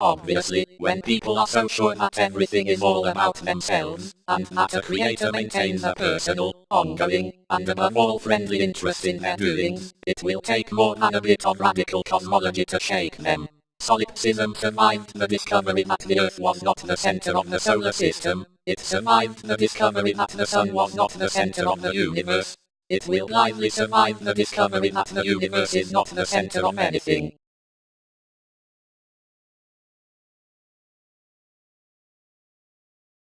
Obviously, when people are so sure that everything is all about themselves, and that a creator maintains a personal, ongoing, and above all friendly interest in their doings, it will take more than a bit of radical cosmology to shake them. Solipsism survived the discovery that the Earth was not the center of the solar system, it survived the discovery that the Sun was not the center of the universe, it will blindly survive the discovery that the universe is not the center of anything.